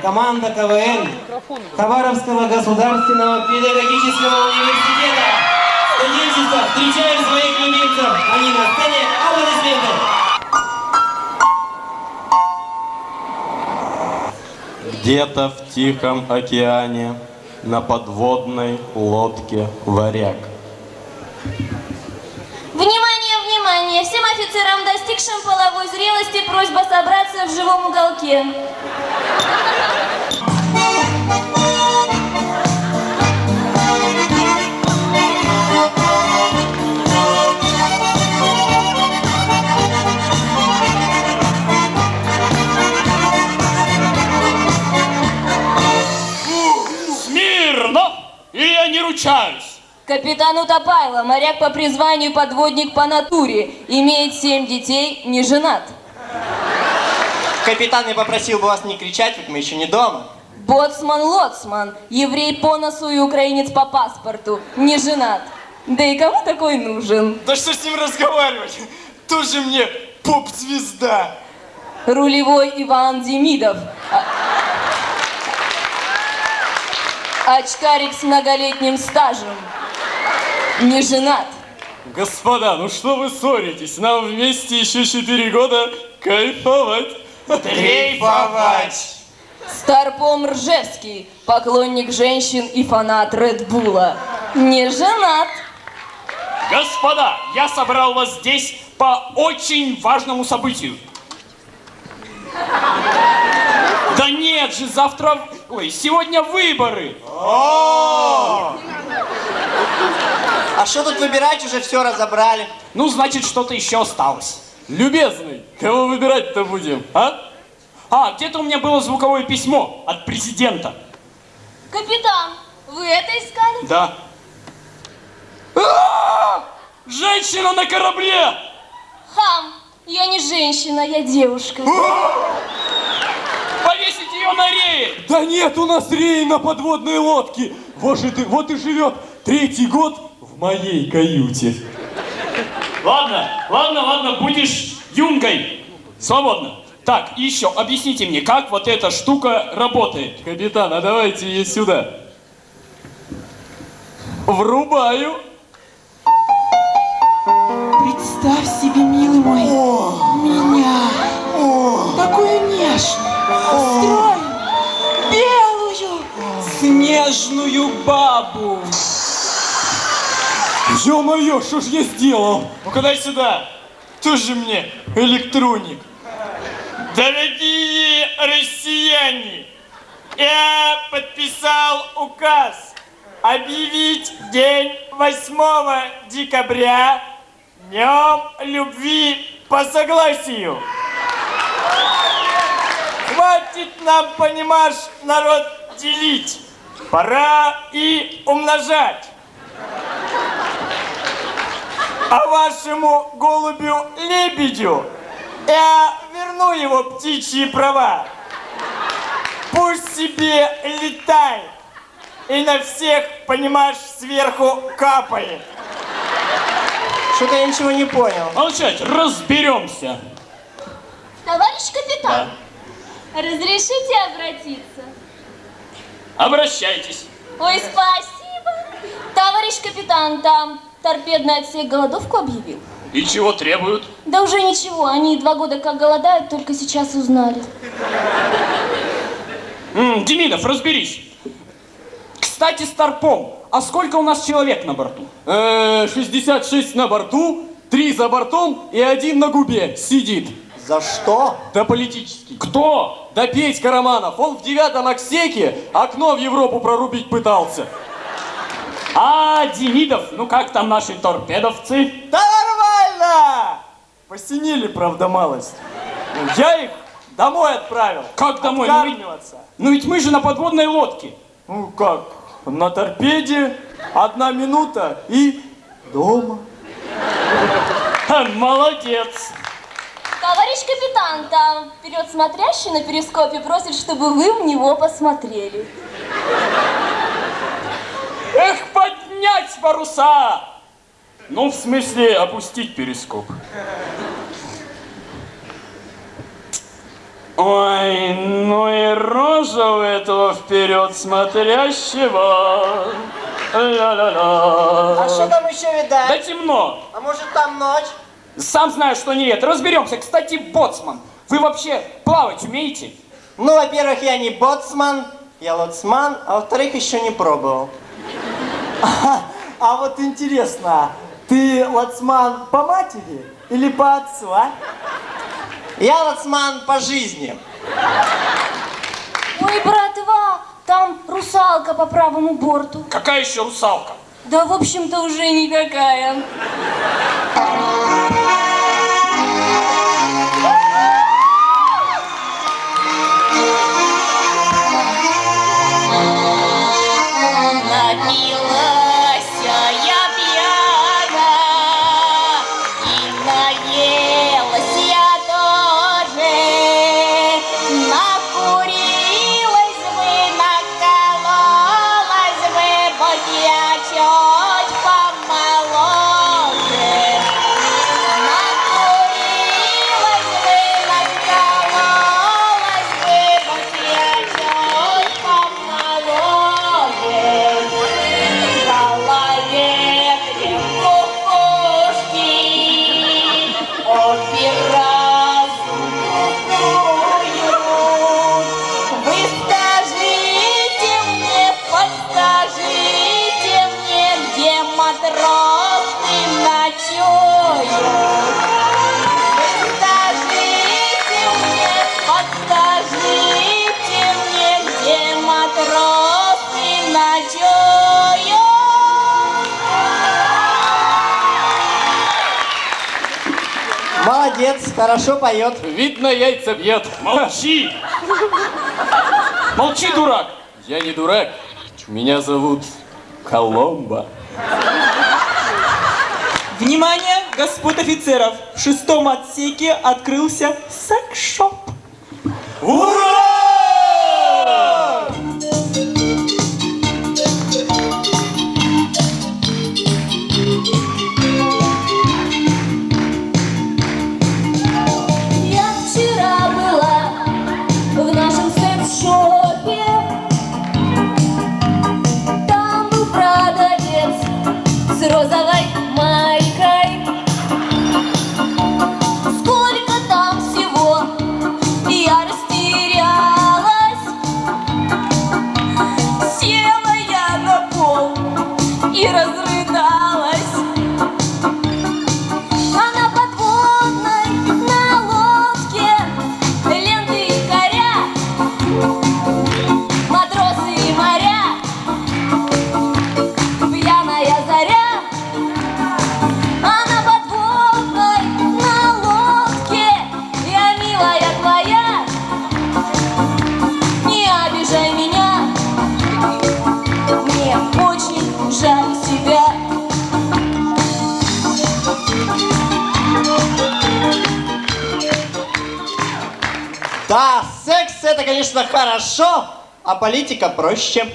команда КВН Хабаровского государственного педагогического университета. Студенчество, встречаем своих любимцев. Они на сцене. Аплодисменты. Где-то в Тихом океане на подводной лодке варяг. Офицерам, достигшим половой зрелости, просьба собраться в живом уголке. Капитан Утопайло, моряк по призванию, подводник по натуре, имеет семь детей, не женат. Капитан, я попросил бы вас не кричать, ведь мы еще не дома. Боцман Лоцман, еврей по носу и украинец по паспорту, не женат. Да и кому такой нужен? Да что с ним разговаривать? Тоже мне поп-звезда. Рулевой Иван Демидов. А- Очкарик с многолетним стажем. Не женат. Господа, ну что вы ссоритесь? Нам вместе еще четыре года кайфовать. Дрейфовать. Старпом Ржевский, поклонник женщин и фанат Редбула. Не женат. Господа, я собрал вас здесь по очень важному событию. Да нет же, завтра... Ой, сегодня выборы. А что тут выбирать, уже все разобрали. Ну, значит, что-то еще осталось. Любезный, кого выбирать-то будем, а? А, где-то у меня было звуковое письмо от президента. Капитан, вы это искали? Да. А! Женщина на корабле! Хам, я не женщина, я девушка. Повесить ее на рее! Да нет у нас рей на подводной лодке. Вот, же ты, вот и живет третий год моей каюте. Ладно, ладно, ладно, будешь юнгой. Свободно. Так, еще, объясните мне, как вот эта штука работает? Капитан, а давайте ее сюда. Врубаю. Представь себе, милый мой, меня, такую нежную, стройную, белую, снежную бабу. Ё-моё, что ж я сделал? Ну-ка дай сюда. Тоже мне электроник. Дорогие россияне, я подписал указ объявить день 8 декабря Днем любви по согласию. Хватит нам, понимаешь, народ делить. Пора и умножать. А вашему голубю-лебедю я верну его птичьи права. Пусть себе летает и на всех, понимаешь, сверху капает. Что-то я ничего не понял. Молчать, разберемся. Товарищ капитан, разрешите обратиться? Обращайтесь. Ой, спасибо. Товарищ капитан, там торпедный отсек голодовку объявил. И чего требуют? Да уже ничего, они два года как голодают, только сейчас узнали. М, Демидов, разберись. Кстати, Старпом, а сколько у нас человек на борту? Э, 66 на борту, 3 за бортом и один на губе сидит. За что? Да политический. Кто? Да Петька Романов, он в девятом отсеке окно в Европу прорубить пытался. А, Демидов, ну как там наши торпедовцы? Да нормально! Посинили, правда, малость. Я их домой отправил. Как домой? Ну ведь, ну ведь мы же на подводной лодке. Ну как, на торпеде одна минута и дома. Молодец. Товарищ капитан, там вперед смотрящий на перископе просит, чтобы вы в него посмотрели. Эх, поднять паруса! Ну, в смысле, опустить перископ. Ой, ну и рожа у этого вперед смотрящего. Ля-ля-ля. А что там еще Да видать? темно. А может там ночь? Сам знаю, что нет. Разберемся. Кстати, боцман, вы вообще плавать умеете? Ну, во-первых, я не боцман, я лоцман, а во-вторых, еще не пробовал. А вот интересно, ты лацман по матери или по отцу, а? Я лоцман по жизни. Ой, братва, там русалка по правому борту. Какая еще русалка? Да, в общем-то, уже никакая. Молодец, хорошо поет. Видно, яйца бьет. Молчи! Молчи, дурак! Я не дурак. Меня зовут Коломбо. Внимание, господ офицеров! В шестом отсеке открылся секс-шоп. Я Да, секс это, конечно, хорошо, а политика проще.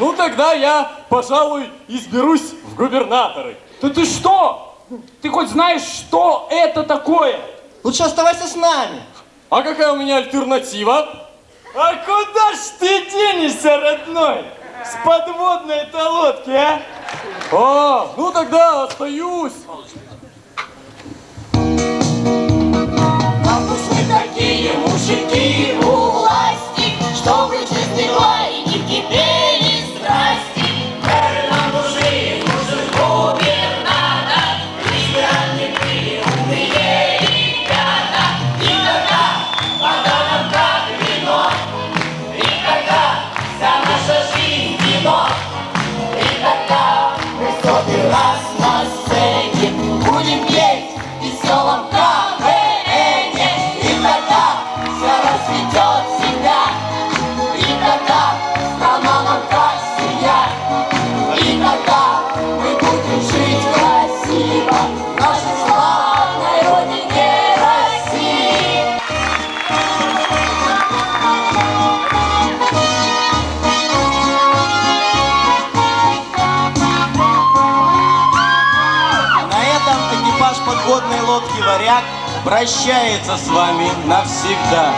Ну тогда я, пожалуй, изберусь в губернаторы. Да ты что? Ты хоть знаешь, что это такое? Лучше оставайся с нами. А какая у меня альтернатива? А куда ж ты денешься, родной? С подводной этой лодки, а? А, ну тогда остаюсь. Мы такие мужики у власти, чтобы жизнь текла и не страсти. Pass. Прощается с вами навсегда.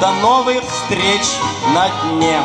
До новых встреч на дне.